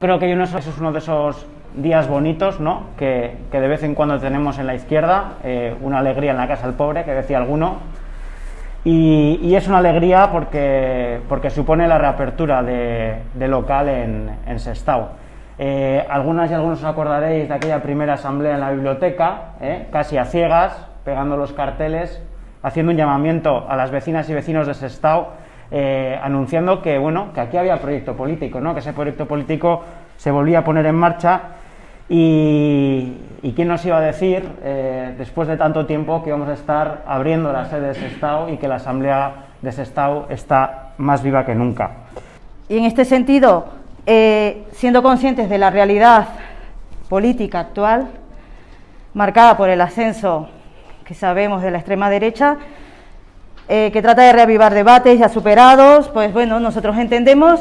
Creo que eso es uno de esos días bonitos ¿no? que, que, de vez en cuando tenemos en la izquierda, eh, una alegría en la casa del pobre, que decía alguno, y, es una alegría porque, porque, supone la reapertura de, de local en, en Sestao. Eh, algunas y algunos os acordaréis de aquella primera asamblea en la biblioteca, eh, casi a ciegas, pegando los carteles, haciendo un llamamiento a las vecinas y vecinos de Sestao eh, anunciando que, bueno, que aquí había proyecto político, ¿no? que ese proyecto político se volvía a poner en marcha y, quién nos iba a decir, eh, después de tanto tiempo, que íbamos a estar abriendo la sede de Sestao y que la Asamblea de Sestao está más viva que nunca. Y en este sentido, eh, siendo conscientes de la realidad política actual, marcada por el ascenso que sabemos de la extrema derecha, eh, que trata de reavivar debates ya superados, pues bueno, nosotros entendemos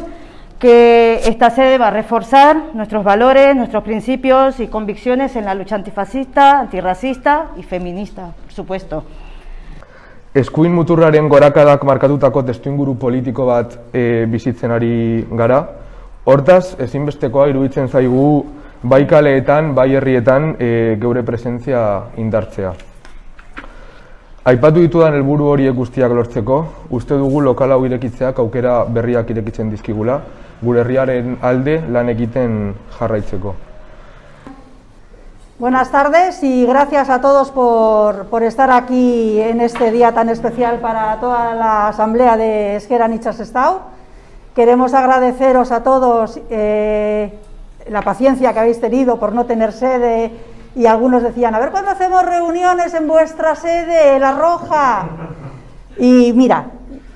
que esta sede va a reforzar nuestros valores, nuestros principios y convicciones en la lucha antifascista, antirracista y feminista, por supuesto. Eskuin muturraren gorakadak markatutako testuinguru politiko bat e, bizitzen ari gara. Hortaz, ezinbestekoa iruditzen zaigu bai kaleetan, bai herrietan e, geure presentzia indartzea. Aipatu ditudan helburu horiek guztiak lortzeko, uste dugu lokal hau irekitzeak aukera berriak irekitzen dizkigula, gure herriaren alde lan egiten jarraitzeko. Buenas tardes y gracias a todos por, por, estar aquí en este día tan especial para toda la asamblea de Esquera Nichas Estado. Queremos agradeceros a todos eh, la paciencia que habéis tenido por no tener sede y algunos decían, a ver cuándo hacemos reuniones en vuestra sede, La Roja. Y mira,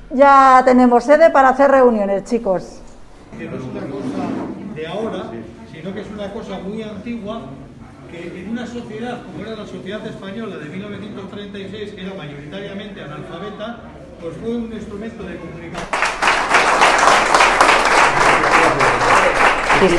ya tenemos sede para hacer reuniones, chicos. Que no es una cosa de ahora, sino que es una cosa muy antigua, que en una sociedad como era la sociedad española de 1936, que era mayoritariamente analfabeta, pues fue un instrumento de comunicación. Sí,